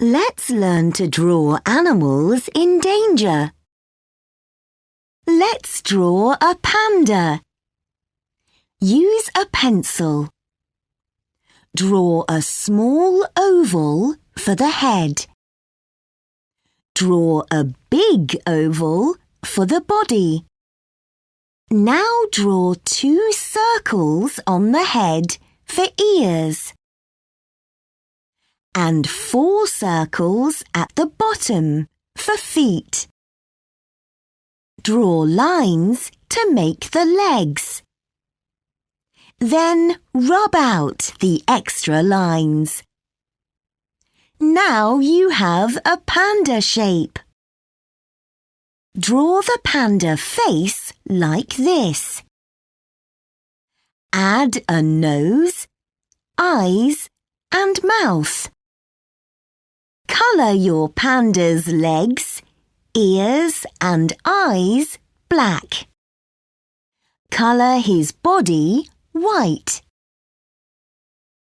Let's learn to draw animals in danger. Let's draw a panda. Use a pencil. Draw a small oval for the head. Draw a big oval for the body. Now draw two circles on the head for ears and four circles at the bottom for feet. Draw lines to make the legs. Then rub out the extra lines. Now you have a panda shape. Draw the panda face like this. Add a nose, eyes and mouth. Colour your panda's legs, ears and eyes black. Colour his body white.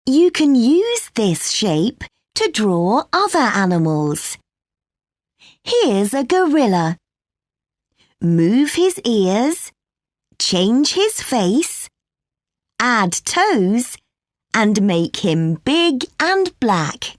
You can use this shape to draw other animals. Here's a gorilla. Move his ears, change his face, add toes and make him big and black.